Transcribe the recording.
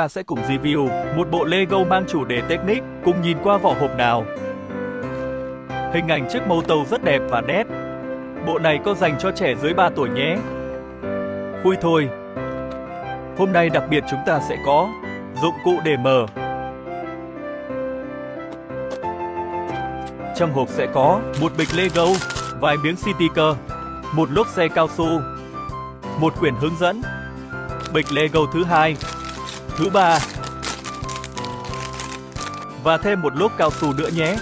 ta sẽ cùng review một bộ Lego mang chủ đề Technic, cùng nhìn qua vỏ hộp nào. Hình ảnh chiếc mâu tàu rất đẹp và nét. Bộ này có dành cho trẻ dưới 3 tuổi nhé. Khui thôi. Hôm nay đặc biệt chúng ta sẽ có dụng cụ để mở. Trong hộp sẽ có một bịch Lego, vài miếng sticker, một lốp xe cao su, một quyển hướng dẫn, bịch Lego thứ hai, thứ ba và thêm một lốp cao su nữa nhé.